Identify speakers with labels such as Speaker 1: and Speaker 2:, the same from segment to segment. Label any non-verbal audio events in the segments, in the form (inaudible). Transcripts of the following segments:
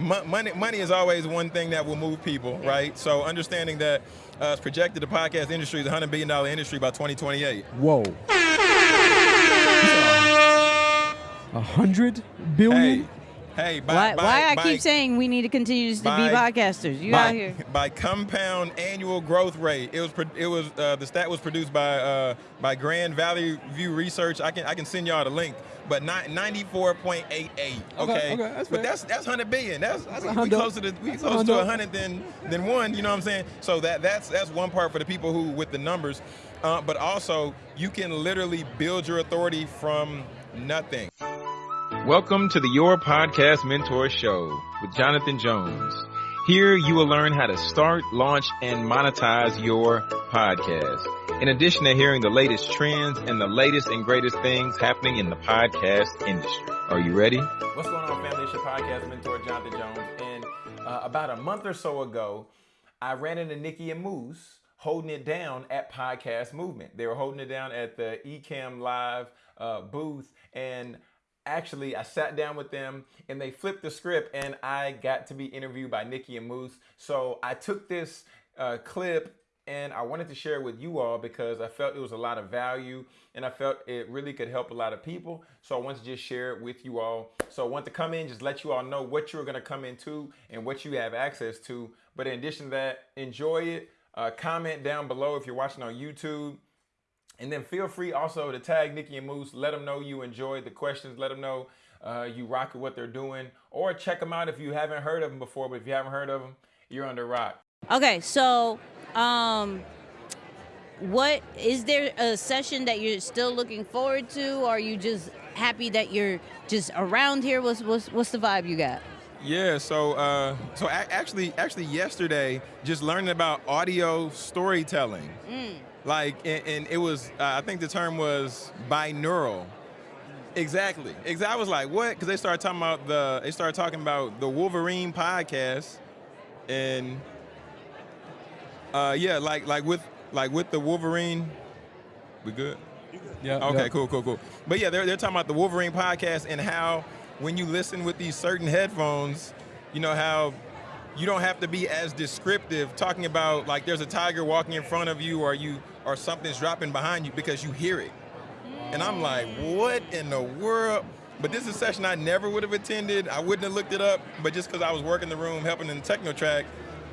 Speaker 1: mo- money money is always one thing that will move people, right? So understanding that uh, it's projected the podcast industry is a hundred billion dollar industry by 2028.
Speaker 2: Whoa. (laughs) A hundred billion?
Speaker 1: Hey, hey, by,
Speaker 3: Why,
Speaker 1: by,
Speaker 3: why I
Speaker 1: by-
Speaker 3: keep saying we need to continue to be podcasters? You
Speaker 1: by,
Speaker 3: out here.
Speaker 1: by compound annual growth rate. It was it was uh, the stat was produced by uh, by Grand Valley View Research. I can I can send y'all the link. But ninety four point eight eight.
Speaker 2: Okay,
Speaker 1: Okay,
Speaker 2: okay, that's
Speaker 1: but that's that's hundred billion. That's,
Speaker 2: That's
Speaker 1: we, we closer to we
Speaker 2: That's a
Speaker 1: closer to a hundred than than one. You know what I'm saying? So that that's that's one part for the people who with the numbers. Uh, but also you can literally build your authority from nothing. Welcome to the Your Podcast Mentor Show with Jonathan Jones. Here you will learn how to start, launch, and monetize your podcast. In addition to hearing the latest trends and the latest and greatest things happening in the podcast industry. Are you ready? What's going on, family? It's your podcast mentor, Jonathan Jones. And uh, about a month or so ago, I ran into Nikki and Moose holding it down at Podcast Movement. They were holding it down at the Ecamm Live uh, booth. And actually, I sat down with them and they flipped the script, and I got to be interviewed by Nikki and Moose. So I took this uh, clip and I wanted to share it with you all because I felt it was a lot of value and I felt it really could help a lot of people. So I wanted to just share it with you all. So I want to come in, just let you all know what you're going to come into and what you have access to. But in addition to that, enjoy it. Uh, comment down below if you're watching on YouTube. And then feel free also to tag Nikki and Moose. Let them know you enjoyed the questions. Let them know uh, you rock with what they're doing. Or check them out if you haven't heard of them before. But if you haven't heard of them, you're under rock.
Speaker 3: Okay, so um, what is there a session that you're still looking forward to? Or are you just happy that you're just around here? What's what's what's the vibe you got?
Speaker 1: Yeah, so uh, so actually, actually yesterday, just learning about audio storytelling, like, and, and it was, uh, I think the term was binaural. Exactly, exactly. I was like, what? Because they started talking about the, they started talking about the Wolverine podcast, and uh, yeah, like like with like with the Wolverine, we good.
Speaker 2: Yeah.
Speaker 1: Okay,
Speaker 2: yeah.
Speaker 1: cool, cool, cool. But yeah, they're, they're talking about the Wolverine podcast and how when you listen with these certain headphones, you know how you don't have to be as descriptive talking about like there's a tiger walking in front of you or you or something's dropping behind you because you hear it. And I'm like, what in the world? But this is a session I never would have attended. I wouldn't have looked it up, but just because I was working the room helping in the techno track,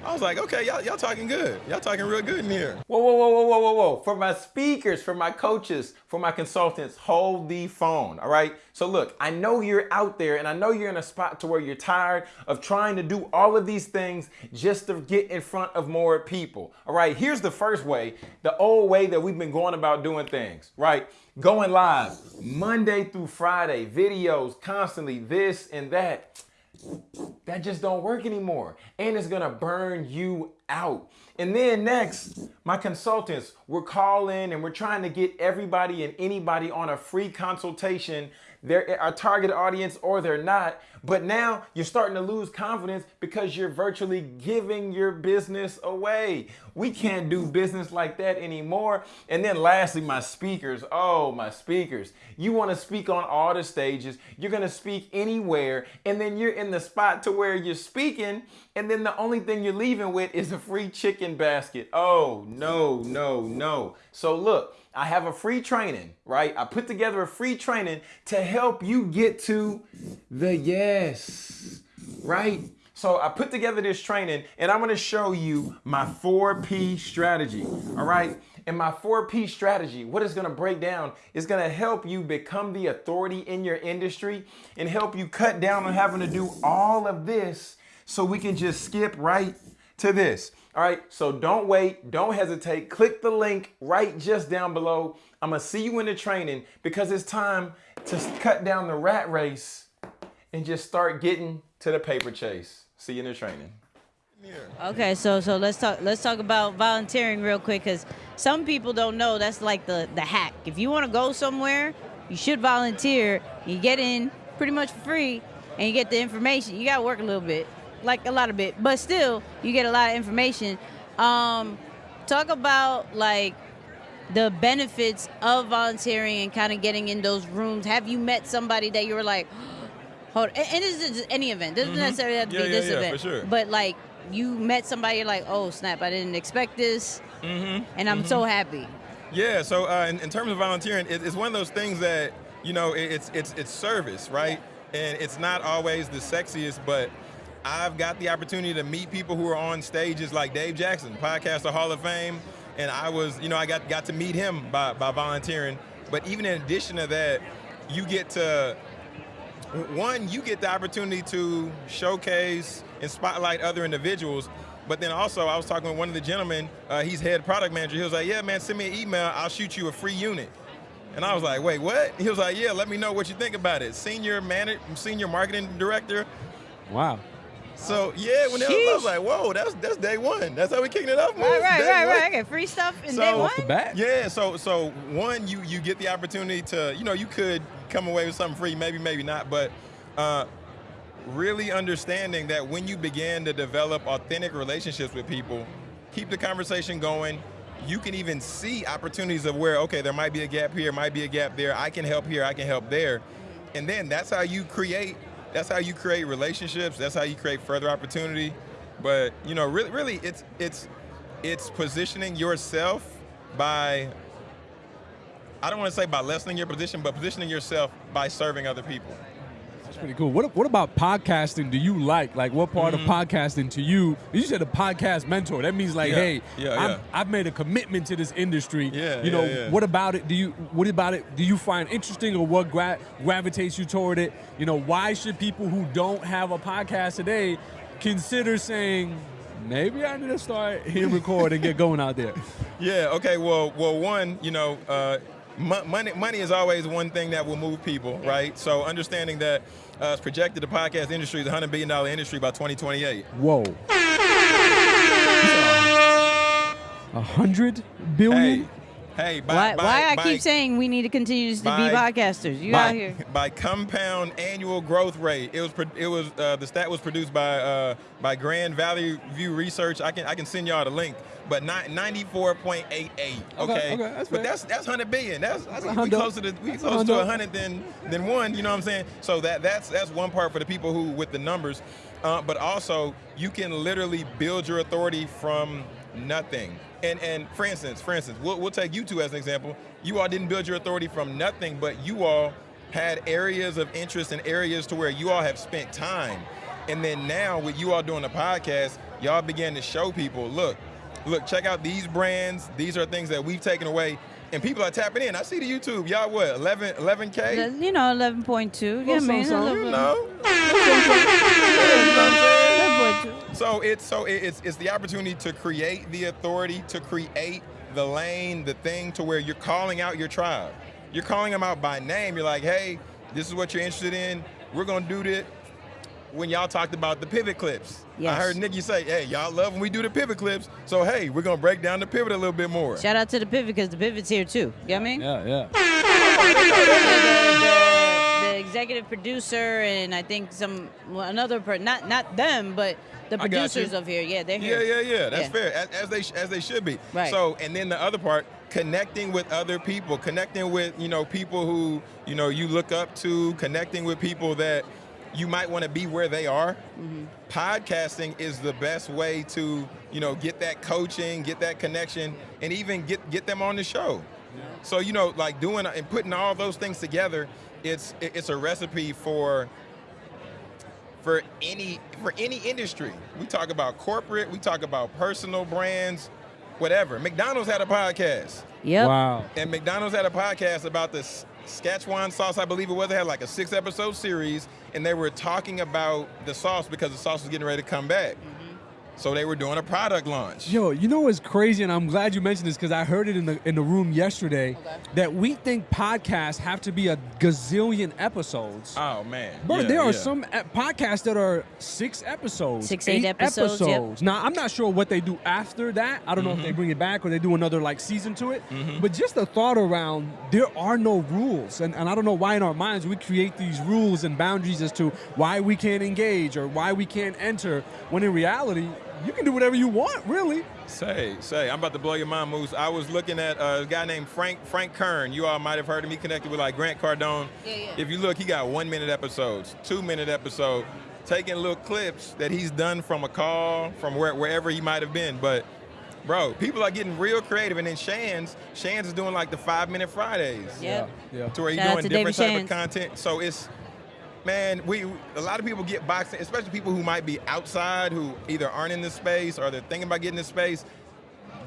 Speaker 1: I was like, okay, y'all, y'all talking good. Y'all talking real good in here. Whoa, whoa, whoa, whoa, whoa, whoa, whoa. For my speakers, for my coaches, for my consultants, hold the phone, all right? So look, I know you're out there and I know you're in a spot to where you're tired of trying to do all of these things just to get in front of more people, all right? Here's the first way, the old way that we've been going about doing things, right? Going live Monday through Friday, videos constantly, this and that that just don't work anymore and it's gonna burn you out. And then next my consultants we're calling and we're trying to get everybody and anybody on a free consultation. They're our target audience or they're not but now you're starting to lose confidence because you're virtually giving your business away. We can't do business like that anymore. And then lastly my speakers. Oh my speakers. You want to speak on all the stages. You're going to speak anywhere. And then you're in the spot to where you're speaking and then the only thing you're leaving with is a free chicken basket. Oh no no no. So look I have a free training, right? I put together a free training to help you get to the yes, right? So I put together this training and I'm gonna show you my 4P strategy, all right? And my 4P strategy, what it's gonna break down is gonna help you become the authority in your industry and help you cut down on having to do all of this so we can just skip right to this. All right, so don't wait, don't hesitate. Click the link right just down below. I'm gonna see you in the training because it's time to cut down the rat race and just start getting to the paper chase. See you in the training.
Speaker 3: Okay, so so let's talk let's talk about volunteering real quick because some people don't know that's like the the hack. If you want to go somewhere, you should volunteer. You get in pretty much free, and you get the information. You got to work a little bit, like a lot of bit, but still you get a lot of information. Um, talk about like the benefits of volunteering and kind of getting in those rooms. Have you met somebody that you were like, hold. And, and it's just any event. Doesn't
Speaker 1: Mhm.
Speaker 3: necessarily have to
Speaker 1: Yeah,
Speaker 3: be
Speaker 1: yeah,
Speaker 3: this
Speaker 1: yeah,
Speaker 3: event.
Speaker 1: for sure.
Speaker 3: But like you met somebody, you're like, oh snap, I didn't expect this,
Speaker 1: Mm-hmm.
Speaker 3: and I'm so happy.
Speaker 1: Yeah. So uh, in, in terms of volunteering, it, it's one of those things that you know it, it's it's it's service, right? And it's not always the sexiest, but I've got the opportunity to meet people who are on stages like Dave Jackson, Podcaster Hall of Fame, and I was, you know, I got got to meet him by by volunteering. But even in addition to that, you get to one, you get the opportunity to showcase and spotlight other individuals. But then also, I was talking with one of the gentlemen. Uh, he's head product manager. He was like, "Yeah, man, send me an email. I'll shoot you a free unit." And I was like, "Wait, what?" He was like, "Yeah, let me know what you think about it." Senior manager, senior marketing director.
Speaker 2: Wow.
Speaker 1: So yeah, when they was, I was like, "Whoa, that's that's day one. That's how we kicking it off." man.
Speaker 3: Right, right,
Speaker 1: Day
Speaker 3: right,
Speaker 1: one.
Speaker 3: right. I get free stuff in
Speaker 1: So-
Speaker 3: day one.
Speaker 2: Off the bat.
Speaker 1: Yeah, so so one, you you get the opportunity to, you know, you could come away with something free, maybe, maybe not, but uh, really understanding that when you begin to develop authentic relationships with people, keep the conversation going. You can even see opportunities of where, okay, there might be a gap here, might be a gap there. I can help here, I can help there, and then that's how you create. That's how you create relationships. That's how you create further opportunity. But you know, really, really, it's it's it's positioning yourself by I don't want to say by lessening your position, but positioning yourself by serving other people.
Speaker 2: That's pretty cool. What what about podcasting do you like? Like what part
Speaker 1: Mm-hmm.
Speaker 2: of podcasting to you? You said a podcast mentor. That means like,
Speaker 1: Yeah,
Speaker 2: hey,
Speaker 1: yeah,
Speaker 2: I've,
Speaker 1: yeah.
Speaker 2: I've made a commitment to this industry.
Speaker 1: Yeah,
Speaker 2: You know, what about it do you what about it do you find interesting or what gra- gravitates you toward it? You know, why should people who don't have a podcast today consider saying maybe I need to start hitting record and get going out there? (laughs)
Speaker 1: Yeah. Okay. Well, well, one, you know, uh, money money is always one thing that will move people, right? So understanding that uh, it's projected the podcast industry is a hundred billion dollar industry by 2028.
Speaker 2: Whoa. (laughs) A hundred billion?
Speaker 1: Hey, hey. By,
Speaker 3: Why,
Speaker 1: by,
Speaker 3: why I
Speaker 1: by-
Speaker 3: keep saying we need to continue to
Speaker 1: by-
Speaker 3: be podcasters? You
Speaker 1: by,
Speaker 3: out here.
Speaker 1: by compound annual growth rate. It was it was uh, the stat was produced by uh, by Grand Valley View Research. I can I can send y'all the link. But not 94.88. Okay,
Speaker 2: okay, that's
Speaker 1: but that's that's 100 billion. That's, that's we
Speaker 2: hundo.
Speaker 1: closer to we
Speaker 2: That's a
Speaker 1: closer to
Speaker 2: hundo.
Speaker 1: 100 than than one. You know what I'm saying? So that that's that's one part for the people who with the numbers. Uh, but also you can literally build your authority from nothing. And and for instance, for instance, we'll, we'll take you two as an example. You all didn't build your authority from nothing, but you all had areas of interest and areas to where you all have spent time. And then now with you all doing the podcast, y'all began to show people, look, look, check out these brands. These are things that we've taken away. And people are tapping in. I see the YouTube. Y'all what, 11, 11K?
Speaker 3: You know, eleven point two. Yeah, man.
Speaker 2: something,
Speaker 1: You
Speaker 3: 11.2.
Speaker 1: you know (laughs) So it's so it's it's the opportunity to create the authority, to create the lane, the thing to where you're calling out your tribe. You're calling them out by name. You're like, hey, this is what you're interested in. We're gonna do this. When y'all talked about the pivot clips,
Speaker 3: Yes.
Speaker 1: I heard Nikki say, hey, y'all love when we do the pivot clips. So hey, we're gonna break down the pivot a little bit more.
Speaker 3: Shout out to the pivot because the pivot's here too. You know what I mean?
Speaker 2: Yeah, yeah. (laughs)
Speaker 3: the, executive producer and I think some well, another per not not them but the producers of here. Yeah, they're here.
Speaker 1: yeah, yeah. Yeah. That's
Speaker 3: Yeah.
Speaker 1: fair, as, as they as they should be.
Speaker 3: Right.
Speaker 1: So, and then the other part, connecting with other people, connecting with you know people who you know you look up to, connecting with people that you might want to be where they are.
Speaker 3: Mm-hmm.
Speaker 1: Podcasting is the best way to you know get that coaching, get that connection, and even get get them on the show. So you know, like doing and putting all those things together, it's it's a recipe for for any for any industry. We talk about corporate, we talk about personal brands, whatever. McDonald's had a podcast,
Speaker 3: Yep.
Speaker 2: Wow.
Speaker 1: and McDonald's had a podcast about the S- Szechuan sauce, I believe it was. They had like a six episode series, and they were talking about the sauce because the sauce was getting ready to come back. So they were doing a product launch.
Speaker 2: Yo, you know what's crazy, and I'm glad you mentioned this because I heard it in the in the room yesterday
Speaker 3: Okay.
Speaker 2: that we think podcasts have to be a gazillion episodes.
Speaker 1: Oh man,
Speaker 2: But
Speaker 1: Yeah,
Speaker 2: there are
Speaker 1: yeah.
Speaker 2: some e- podcasts that are six episodes,
Speaker 3: Six, eight episodes, yep.
Speaker 2: Now I'm not sure what they do after that. I don't know if they mm-hmm. bring it back or they do another like season to it. Mm-hmm. But just the thought around there are no rules, and, and I don't know why in our minds we create these rules and boundaries as to why we can't engage or why we can't enter. When in reality, you can do whatever you want, really.
Speaker 1: Say, say, I'm about to blow your mind, Moose. I was looking at uh, a guy named Frank Frank Kern. You all might have heard him. He connected with like Grant Cardone.
Speaker 3: Yeah, yeah.
Speaker 1: If you look, he got one minute episodes, two minute episode, taking little clips that he's done from a call, from where, wherever he might have been. But bro, people are getting real creative. And then Shan's, Shan's is doing like the five minute Fridays.
Speaker 3: Yep.
Speaker 2: Yeah. yeah.
Speaker 1: To where he's doing different
Speaker 3: David
Speaker 1: type
Speaker 3: Shands.
Speaker 1: of content. So it's man, we a lot of people get boxed in, especially people who might be outside who either aren't in this space or they're thinking about getting this space.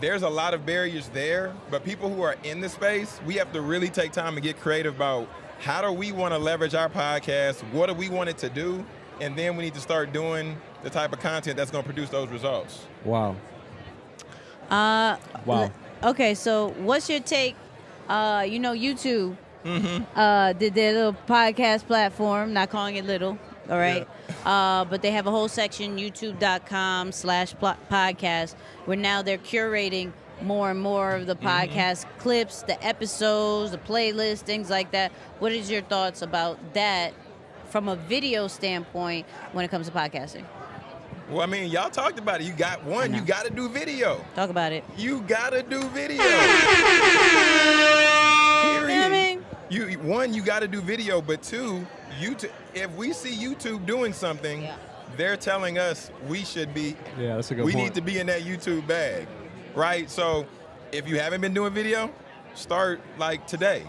Speaker 1: There's a lot of barriers there, but people who are in the space, we have to really take time and get creative about how do we want to leverage our podcast, what do we want it to do, and then we need to start doing the type of content that's going to produce those results.
Speaker 2: Wow.
Speaker 3: Uh,
Speaker 2: Wow.
Speaker 3: l- Okay, so what's your take? Uh, you know, YouTube
Speaker 1: Mm-hmm.
Speaker 3: uh, did their little podcast platform, not calling it little, all right? Uh, but they have a whole section, youtube.com slash podcast, where now they're curating more and more of the
Speaker 1: Mm-hmm.
Speaker 3: podcast clips, the episodes, the playlist, things like that. What is your thoughts about that from a video standpoint when it comes to podcasting?
Speaker 1: Well, I mean, y'all talked about it. You got one, you got to do video.
Speaker 3: Talk about it.
Speaker 1: You gotta do video. (laughs) Period.
Speaker 3: I mean?
Speaker 1: You one, you gotta do video, but two, YouTube. If we see YouTube doing something,
Speaker 3: Yeah.
Speaker 1: they're telling us we should be.
Speaker 2: Yeah, that's a good
Speaker 1: we
Speaker 2: point.
Speaker 1: need to be in that YouTube bag, right? So, if you haven't been doing video, start like today,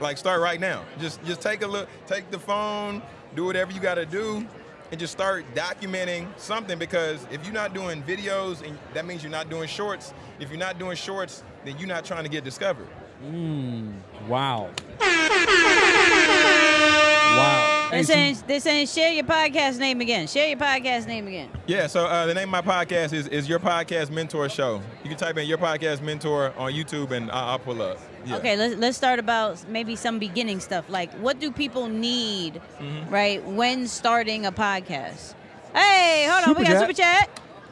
Speaker 1: like start right now. Just just take a look, take the phone, do whatever you gotta do. And just start documenting something because if you're not doing videos, and that means you're not doing shorts. If you're not doing shorts, then you're not trying to get discovered.
Speaker 2: Wow. wow.
Speaker 3: They're
Speaker 2: Hey, so-
Speaker 3: saying, they're saying share your podcast name again. Share your podcast name again.
Speaker 1: Yeah, so uh, the name of my podcast is, is Your Podcast Mentor Show. You can type in Your Podcast Mentor on YouTube and I'll, I'll pull up. Yeah.
Speaker 3: Okay, let's let's start about maybe some beginning stuff. Like, what do people need,
Speaker 1: Mm-hmm.
Speaker 3: right, when starting a podcast? Hey, hold on,
Speaker 2: Super
Speaker 3: we got
Speaker 2: chat.
Speaker 3: super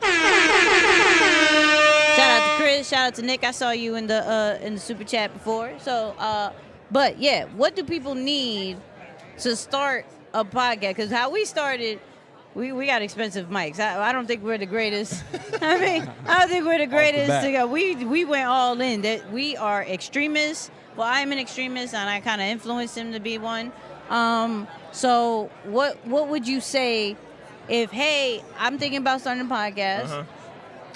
Speaker 3: chat. (laughs) shout out to Chris. Shout out to Nick. I saw you in the uh, in the super chat before. So, uh, but yeah, what do people need to start a podcast? Because how we started. We, we got expensive mics. I, I don't think we're the greatest. (laughs) I mean, I don't think we're the greatest.
Speaker 2: bat.
Speaker 3: to go. We we went all in. That we are extremists. Well, I'm an extremist, and I kind of influenced him to be one. Um, so what what would you say if hey, I'm thinking about starting a podcast.
Speaker 1: Uh-huh.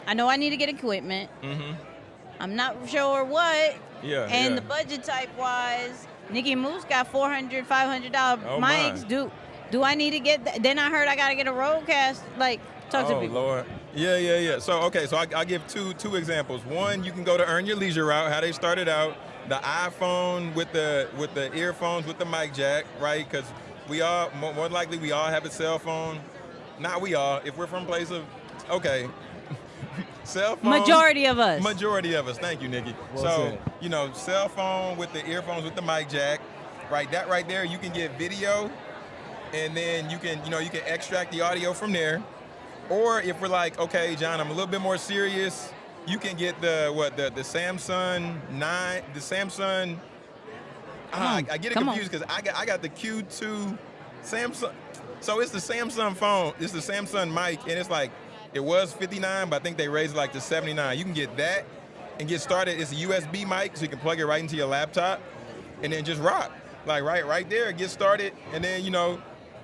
Speaker 3: I know I need to get equipment.
Speaker 1: Mm-hmm.
Speaker 3: I'm not sure what.
Speaker 1: Yeah.
Speaker 3: and
Speaker 1: yeah.
Speaker 3: the budget type wise, Nikki Moose got 400 500 dollar
Speaker 1: Oh, my.
Speaker 3: mics. Do do I need to get? That? Then I heard I got to get a roadcast. Like talk to
Speaker 1: oh,
Speaker 3: people.
Speaker 1: Lord. Yeah, yeah, yeah. So, okay, so I, I'll give two two examples. One, you can go to Earn Your Leisure route, how they started out. The iPhone with the with the earphones with the mic jack, right? Because we all, more, more likely, we all have a cell phone. Not we all. If we're from place of, okay, cell phone.
Speaker 3: Majority of us.
Speaker 1: Majority of us. Thank you, Nikki.
Speaker 2: Well
Speaker 1: so,
Speaker 2: said.
Speaker 1: you know, cell phone with the earphones with the mic jack, right? That right there, you can get video, and then you can, you know, you can extract the audio from there. Or if we're like, okay, John, I'm a little bit more serious, you can get the what the the Samson nine, the Samson. Ah,
Speaker 3: on,
Speaker 1: I, I get it
Speaker 3: come
Speaker 1: confused because I got I got the Q2 Samson. So it's the Samson phone. It's the Samsung mic, and it's like it was 59, but I think they raised it like to 79. You can get that and get started. It's a USB mic, so you can plug it right into your laptop, and then just rock. Like right, right there, get started, and then you know,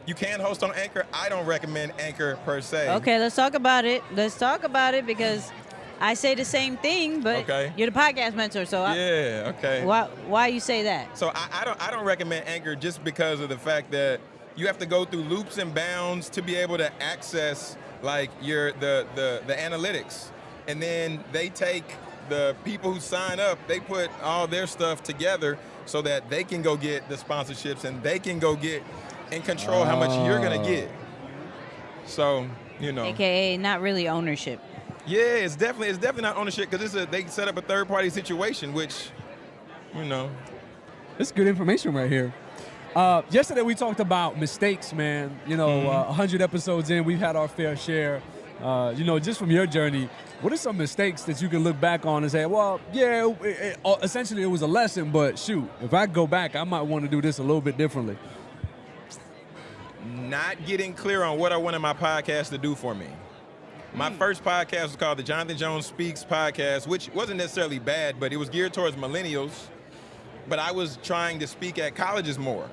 Speaker 1: you can host on Anchor. I don't recommend Anchor per se.
Speaker 3: Okay, let's talk about it. Let's talk about it because I say the same thing, but
Speaker 1: Okay.
Speaker 3: you're the podcast mentor, so I,
Speaker 1: Yeah. Okay.
Speaker 3: why why you say that?
Speaker 1: So I, I don't I don't recommend Anchor just because of the fact that you have to go through loops and bounds to be able to access like your the the the analytics, and then they take the people who sign up, they put all their stuff together so that they can go get the sponsorships and they can go get and control how much you're gonna
Speaker 2: Oh.
Speaker 1: get. So you know,
Speaker 3: AKA not really ownership.
Speaker 1: yeah, it's definitely it's definitely not ownership because it's a they set up a third party situation, which you know
Speaker 2: This is good information right here. Uh, yesterday we talked about mistakes, man. You know,
Speaker 1: Mm-hmm.
Speaker 2: uh, 100 episodes in, we've had our fair share. Uh, you know, just from your journey, what are some mistakes that you can look back on and say, well, yeah, it, it, uh, essentially it was a lesson, but shoot, if I go back, I might want to do this a little bit differently.
Speaker 1: not getting clear on what I wanted my podcast to do for me. My first podcast was called the Jonathan Jones Speaks podcast, which wasn't necessarily bad, but it was geared towards millennials. But I was trying to speak at colleges more.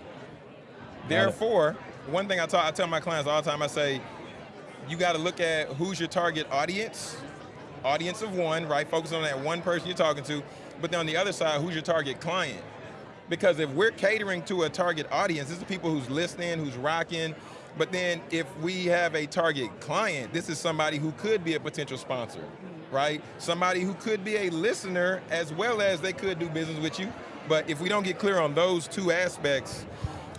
Speaker 1: Therefore, one thing I, tell I tell my clients all the time, I say, you got to look at who's your target audience, audience of one, right? Focus on that one person you're talking to. But then on the other side, who's your target client? Because if we're catering to a target audience, this is people who's listening, who's rocking. But then if we have a target client, this is somebody who could be a potential sponsor, right? Somebody who could be a listener as well as they could do business with you. But if we don't get clear on those two aspects,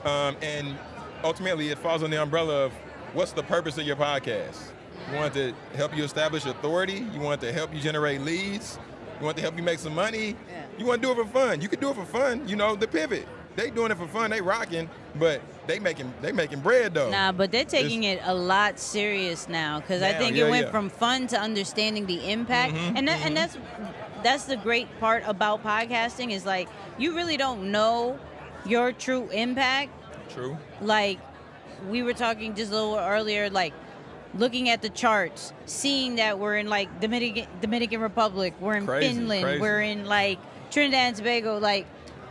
Speaker 1: um, and ultimately it falls on the umbrella of what's the purpose of your podcast? You want to help you establish authority? You want to help you generate leads? You want to help you make some money?
Speaker 3: Yeah.
Speaker 1: You want to do it for fun? You can do it for fun. You know, the pivot. They doing it for fun. They rocking, but they making they making bread though.
Speaker 3: Nah, but they're taking it a lot serious now because I think
Speaker 1: yeah,
Speaker 3: it went
Speaker 1: yeah.
Speaker 3: from fun to understanding the impact, and that, and that's that's the great part about podcasting is like you really don't know your true impact.
Speaker 1: True.
Speaker 3: Like we were talking just a little earlier, like looking at the charts, seeing that we're in like Dominican Dominican Republic, we're in
Speaker 1: Crazy,
Speaker 3: Finland,
Speaker 1: crazy.
Speaker 3: we're in like Trinidad and Tobago. Like,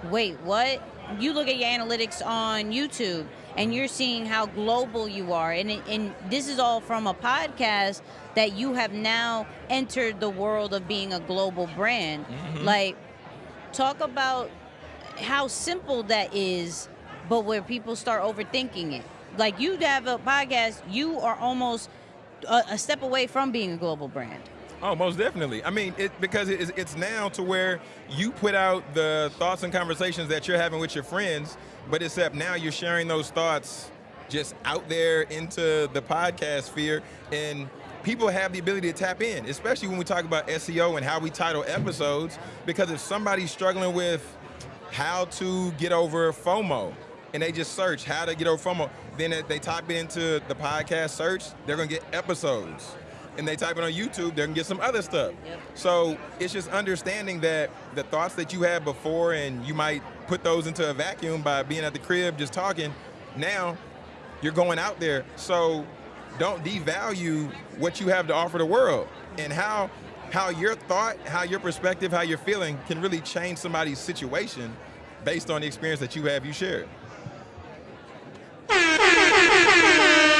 Speaker 3: wait, what? You look at your analytics on YouTube, and you're seeing how global you are, and and this is all from a podcast that you have now entered the world of being a global brand. Mm-hmm. Like, talk about how simple that is, but where people start overthinking it. Like you have a podcast, you are almost a, a step away from being a global brand.
Speaker 1: Oh, most definitely. I mean, it, because it it's now to where you put out the thoughts and conversations that you're having with your friends, but except now you're sharing those thoughts just out there into the podcast sphere, and people have the ability to tap in, especially when we talk about SEO and how we title episodes. Because if somebody's struggling with how to get over FOMO, and they just search how to get over FOMO, then they type it into the podcast search, they're gonna get episodes. And they type it on YouTube, they're gonna get some other stuff.
Speaker 3: Yep.
Speaker 1: So it's just understanding that the thoughts that you had before, and you might put those into a vacuum by being at the crib just talking. Now you're going out there. So don't devalue what you have to offer the world and how how your thought, how your perspective, how you're feeling can really change somebody's situation based on the experience that you have you shared.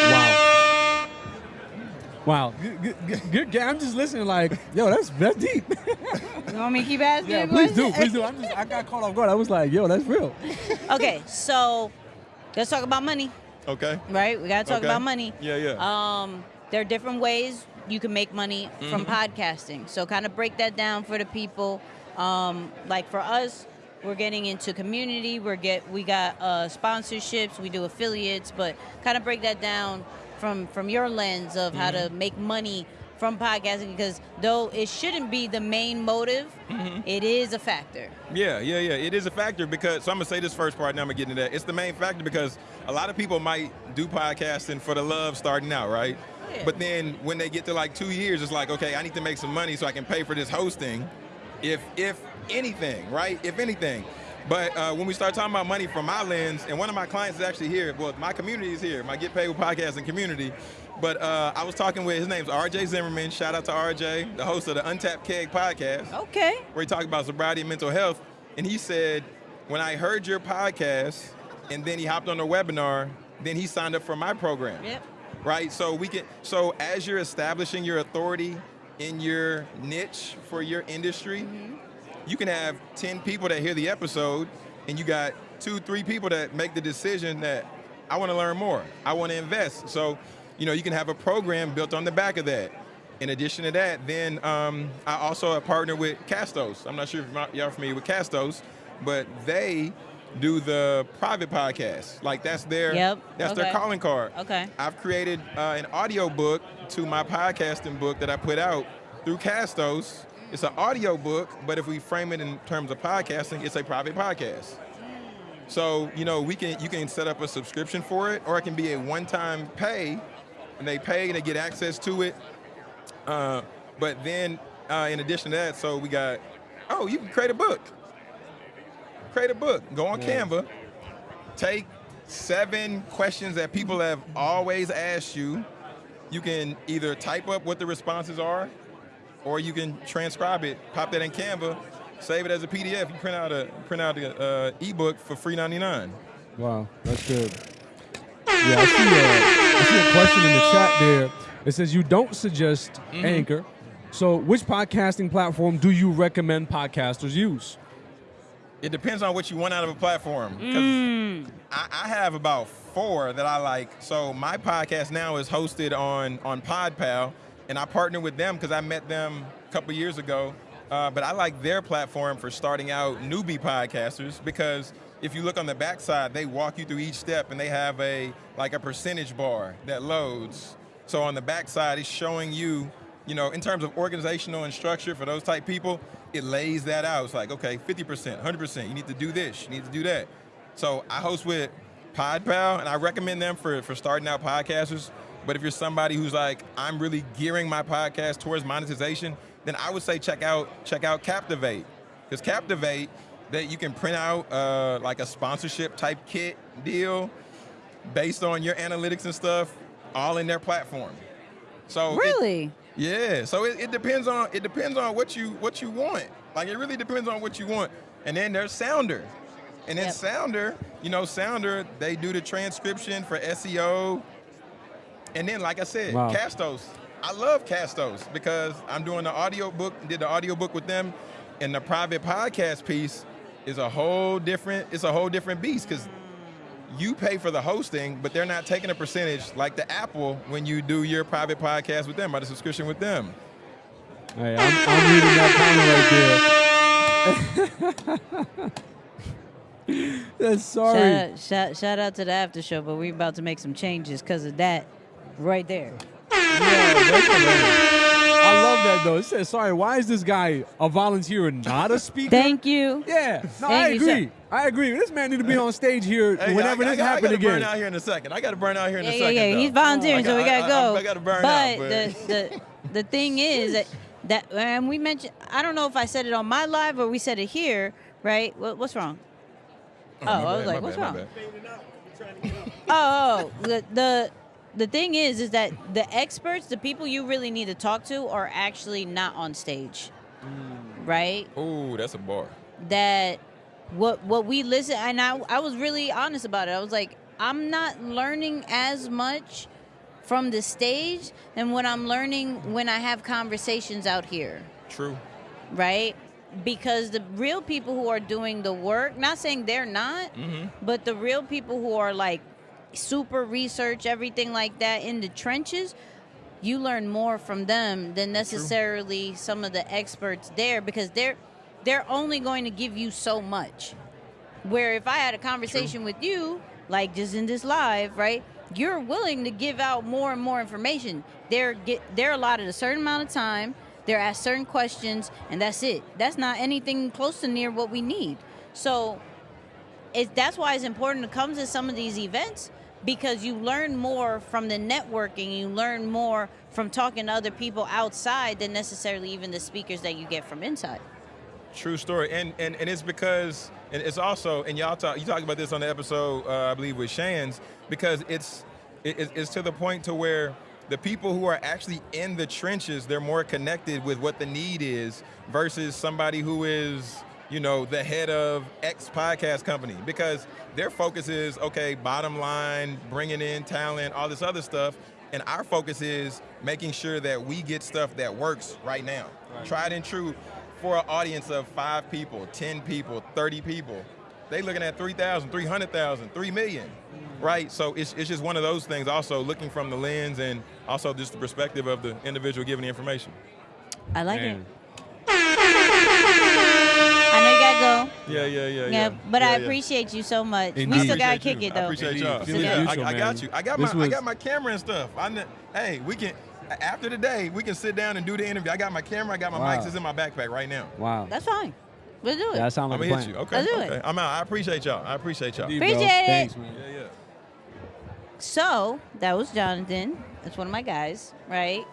Speaker 2: Wow. Wow. Good, good, good, good. I'm just listening like, yo, that's that's deep. (laughs)
Speaker 3: You want me to keep asking?
Speaker 2: yeah, please do, please do. I'm just I got caught off guard. I was like, yo, that's real. (laughs)
Speaker 3: okay, so let's talk about money,
Speaker 1: Okay.
Speaker 3: right? We gotta talk
Speaker 1: Okay.
Speaker 3: about money.
Speaker 1: Yeah, yeah.
Speaker 3: Um, there are different ways you can make money from
Speaker 1: Mm-hmm.
Speaker 3: podcasting. So kind of break that down for the people. Um, like for us, we're getting into community. We're get we got uh, sponsorships. We do affiliates, but kind of break that down from from your lens of how
Speaker 1: Mm-hmm.
Speaker 3: to make money from podcasting. Because though it shouldn't be the main motive,
Speaker 1: Mm-hmm.
Speaker 3: it is a factor.
Speaker 1: Yeah, yeah, yeah. It is a factor because so I'm gonna say this first part, now I'm gonna get into that. It's the main factor because a lot of people might do podcasting for the love starting out, right?
Speaker 3: Yeah.
Speaker 1: But then when they get to like two years, it's like, okay, I need to make some money so I can pay for this hosting. If if anything, right? If anything. But uh, when we start talking about money from my lens, and one of my clients is actually here. Well, my community is here. My Get Paid with Podcasting community. But uh, I was talking with his name's RJ Zimmerman. Shout out to RJ, the host of the Untapped Keg podcast
Speaker 3: Okay.
Speaker 1: where he talked about sobriety and mental health. And he said, when I heard your podcast, and then he hopped on the webinar, then he signed up for my program.
Speaker 3: Yep.
Speaker 1: Right? So we can so as you're establishing your authority in your niche for your industry, you can have 10 people that hear the episode, and you got two, three people that make the decision that I want to learn more. I want to invest. So, you know, you can have a program built on the back of that. In addition to that, then um, I also have partnered with Castos. I'm not sure if y'all are familiar with Castos, but they do the private podcast. Like that's their
Speaker 3: Yep,
Speaker 1: that's their calling card.
Speaker 3: Okay.
Speaker 1: I've created uh, an audio book to my podcasting book that I put out through Castos. It's an audio book, but if we frame it in terms of podcasting, it's a private podcast. So you know, we can you can set up a subscription for it, or it can be a one-time pay, and they pay and they get access to it. Uh, but then, uh, in addition to that, so we got, oh, you can create a book. Create a book. Go on
Speaker 2: Yeah.
Speaker 1: Canva. Take seven questions that people have always asked you, you can either type up what the responses are, or you can transcribe it, pop that in Canva, save it as a PDF. You print out a print out a uh, ebook for free 99.
Speaker 2: Wow, that's good. Yeah, I see, a, I see a question in the chat there. It says you don't suggest
Speaker 1: Mm-hmm.
Speaker 2: Anchor. So, which podcasting platform do you recommend podcasters use?
Speaker 1: It depends on what you want out of a platform. 'Cause I, I have about four that I like. So my podcast now is hosted on on PodPal, and I partner with them because I met them a couple years ago. Uh, but I like their platform for starting out newbie podcasters because if you look on the backside, they walk you through each step, and they have a like a percentage bar that loads. So on the backside, it's showing you, you know, in terms of organizational and structure for those type people, it lays that out. It's like, okay, 50%, 100%, you need to do this, you need to do that. So I host with PodPal, and I recommend them for, for starting out podcasters. But if you're somebody who's like, I'm really gearing my podcast towards monetization, then I would say check out check out Captivate, because Captivate, that you can print out uh, like a sponsorship type kit deal based on your analytics and stuff, all in their platform. So it-
Speaker 3: Really?
Speaker 1: yeah, so it, it depends on it depends on what you what you want. Like it really depends on what you want. And then there's Sounder, and then
Speaker 3: Yep.
Speaker 1: Sounder, you know, Sounder they do the transcription for SEO. And then, like I said,
Speaker 2: Wow.
Speaker 1: Castos. I love Castos because I'm doing the audio book, did the audio book with them, and the private podcast piece is a whole different. It's a whole different beast because you pay for the hosting, but they're not taking a percentage like the Apple when you do your private podcast with them or the subscription with them.
Speaker 2: Hey, I'm, I'm reading that comment right there. (laughs) That's sorry.
Speaker 3: Shout, out, shout, shout out to the after show, but we're about to make some changes because of that right there.
Speaker 2: Yeah. I love that though. It says, sorry, why is this guy a volunteer and not a speaker?
Speaker 3: Thank you.
Speaker 2: yeah, no,
Speaker 3: Thank
Speaker 2: I
Speaker 3: you,
Speaker 2: agree. I agree. This man need to be on stage here
Speaker 1: Hey,
Speaker 2: whenever
Speaker 1: I,
Speaker 2: this
Speaker 1: I, I, gotta burn out here in a second. I got to burn out here in
Speaker 3: Yeah,
Speaker 1: a
Speaker 3: yeah,
Speaker 1: second.
Speaker 3: yeah.
Speaker 1: though.
Speaker 3: Oh He's volunteering,
Speaker 1: I
Speaker 3: so we
Speaker 1: got-
Speaker 3: gotta
Speaker 1: I- I-
Speaker 3: go.
Speaker 1: I gotta burn
Speaker 3: but
Speaker 1: out, but-
Speaker 3: the, the the thing (laughs) is that that and we mentioned. I don't know if I said it on my live or we said it here. Right? What, what's wrong? Oh,
Speaker 1: my oh,
Speaker 3: I was
Speaker 1: bad,
Speaker 3: like, what's
Speaker 1: bad,
Speaker 3: wrong? (laughs)
Speaker 1: Oh,
Speaker 3: oh, oh, the, the the thing is, is that the experts, the people you really need to talk to, are actually not on stage, mm. right?
Speaker 1: Oh, that's a bar.
Speaker 3: That what what we listen, and I I was really honest about it. I was like, I'm not learning as much from the stage than what I'm learning when I have conversations out here
Speaker 1: True.
Speaker 3: right? Because the real people who are doing the work, not saying they're not, mm-hmm. but the real people who are like super research, everything like that in the trenches, you learn more from them than necessarily some of the experts there because they're they're only going to give you so much. Where if I had a conversation with you, like just in this live, right? You're willing to give out more and more information. They're get they're allotted a certain amount of time. They're asked certain questions, and that's it. That's not anything close to near what we need. So, it, that's why it's important to come to some of these events because you learn more from the networking. You learn more from talking to other people outside than necessarily even the speakers that you get from inside.
Speaker 1: True story, and and, and it's because and it's also and y'all talk you talked about this on the episode uh, I believe with Shan's because it's it, it's- to the point to where the people who are actually in the trenches they're more connected with what the need is versus somebody who is you know the head of X podcast company because their focus is okay bottom line bringing in talent all this other stuff and our focus is making sure that we get stuff that works right now tried and true for an audience of five people, 10 people, 30 people, they looking at 3,000, 300,000, 3 million, mm. right? So it's, it's just one of those things also looking from the lens and also just the perspective of the individual giving the information.
Speaker 3: I like
Speaker 2: Man.
Speaker 3: it. Go.
Speaker 1: Yeah, yeah, yeah,
Speaker 3: Yeah,
Speaker 1: yeah.
Speaker 3: but
Speaker 1: yeah,
Speaker 3: I
Speaker 1: yeah.
Speaker 3: appreciate you so much.
Speaker 2: Indeed.
Speaker 3: We still gotta kick
Speaker 1: you.
Speaker 3: it though.
Speaker 1: I appreciate
Speaker 2: Indeed.
Speaker 1: y'all.
Speaker 2: Feeling
Speaker 1: Yeah,
Speaker 2: mutual,
Speaker 1: I, I got you. I got
Speaker 2: This
Speaker 1: my I got my camera and stuff. I kn- hey, we can after the day we can sit down and do the interview. I got my camera. I got my
Speaker 2: Wow.
Speaker 1: mics. It's in my backpack right now.
Speaker 2: Wow.
Speaker 3: That's fine. We'll do it.
Speaker 2: that sounds
Speaker 1: I'm
Speaker 2: like
Speaker 1: gonna
Speaker 2: a
Speaker 1: hit
Speaker 2: plan.
Speaker 1: you. Okay.
Speaker 3: Let's do it.
Speaker 1: okay. I'm out. I appreciate y'all. I appreciate y'all.
Speaker 3: Appreciate it.
Speaker 2: Thanks, man.
Speaker 1: Yeah, yeah.
Speaker 3: So that was Jonathan. That's one of my guys, right?